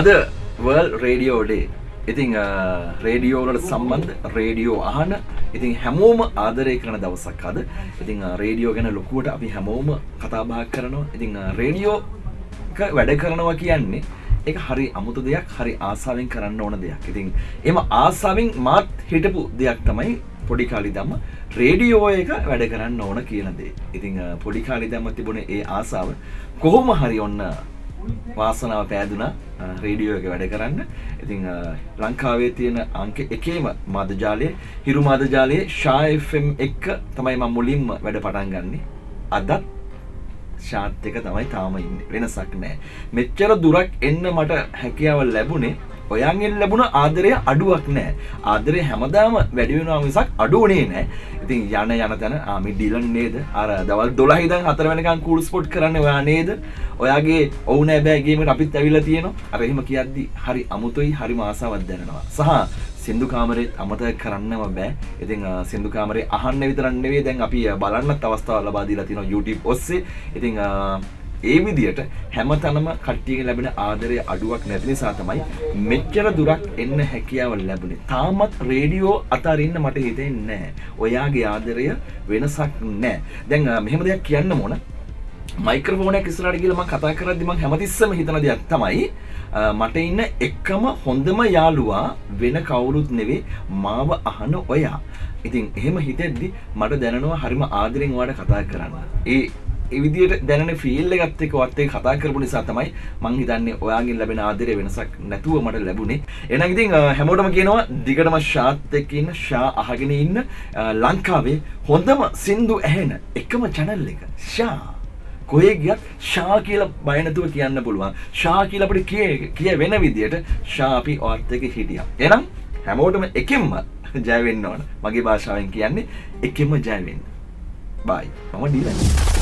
අද වර්ල් රේඩියෝඩේ ඉතිං රේඩියෝලට සම්බන්ධ රේඩියෝ අහන ඉතින් හැමෝම ආදරය කරන දවසක් අද. ඉතිං රේඩියෝ ගැන ලොකුවට අපි හැමෝම කතාබා කරනවා. ඉතිං රේඩියෝ වැඩ කරනවා කියන්නේ එක හරි අමුතු දෙයක් හරි ආසාාවෙන් කරන්න ඕන දෙයක්. ඉතින් එම ආසාාවෙන් මාත් හිටපු දෙයක් තමයි පොඩි කාලි දම්ම රේඩියෝ එක වැඩ කරන්න ඕන කියනදේ ඉතිං පොඩි කාලි දම්ම තිබුණ ඒ ආසාාව. කොහොම හරි ඔන්න වාසනාව පෑදුන රේඩියෝ එක වැඩ කරන්න. ඉතිං ලංකාවේ තියෙන අංක එකේම මදජාලය හිරු මදජාලයේ ශායම් එක්ක තමයි ම මුලින්ම වැඩ පටන් ගන්නේ. අදත් ශාත් එක තමයි තාම ඉන්න. වෙනසක් නෑ. මෙච්චර දුරක් එන්න මට හැකියාව ලැබුණේ ඔයන්ගෙන් ලැබුණ ආදරය අඩුවක් නෑ. ආදරය හැමදාම වැඩිවෙනවා මිසක් අඩුවනේ නෑ. ඉතින් යන යන තැන ආමි ඩිලන් නේද? අර දවල් දොලහිදන් හතර වෙනකන් කූල් ස්පොට් කරන්න ඔයා නේද? ඔයාගේ ඔවුන ඇබෑගේමට අපිත් ඇවිල තියෙනවා. අරහෙම කියද්දි හරි අමුතුයි හරි මාසාවත් දැනෙනවා. සහ සිදු කාමරේ අමතක කරන්නම බෑ. ඉතින් සිදු කාමරේ අහන්න විතරන්නවේ දැන් අපි බලන්නත් අවස්ථාව ලබා දීලා තියෙනවා YouTube ඔස්සේ. ඉතින් ඒ විදියට හැම තනම කට්ටියක ලැබෙන ආදරය අඩුවක් නැති නිසා තමයි මෙච්චර දුරක් එන්න හැකියාව ලැබුණේ. තාමත් රේඩියෝ අතරින්න මට හිතෙන්නේ නැහැ. ඔයාගේ ආදරය වෙනසක් නැහැ. දැන් මෙහෙම දෙයක් කියන්න ඕන. මයික්‍රෆෝනයක් ඉස්සරහට ගිහලා මම කතා කරද්දි මම හැමතිස්සෙම හිතන දෙයක් තමයි මට ඉන්න එකම හොඳම යාළුවා වෙන කවුරුත් නෙවෙයි මාව අහන ඔයා. ඉතින් එහෙම හිතෙද්දි මට දැනෙනවා හරිම ආදරෙන් ඔයාලට කතා කරන්න. ඒ එවිදියට දැන ෆිල්ල ගත්ත එක වත්තේ කතා කරපු නිසා තමයි මං හිතන්නේ ඔයාගින් ලැබෙන ආදරය වෙනසක් නැතුව මට ලැබුණේ. එන ඉතින් හැමෝටම කියනවා දිගටම ශාත් එක්ක ඉන්න ශා අහගෙන ඉන්න ලංකාවේ හොඳම සින්දු ඇහෙන එකම චැනල් එක. ශා. කොහේ ගියත් ශා කියලා බය නැතුව කියන්න පුළුවන්. ශා කියලා අපිට කිය කිය වෙන විදියට ශා අපි ඔයත් එක්ක හිටියා. එහෙනම් හැමෝටම එකෙන්ම ජය වෙන්න ඕන. මගේ භාෂාවෙන් කියන්නේ එකෙන්ම ජය වෙන්න. බයි මම ඩීලන්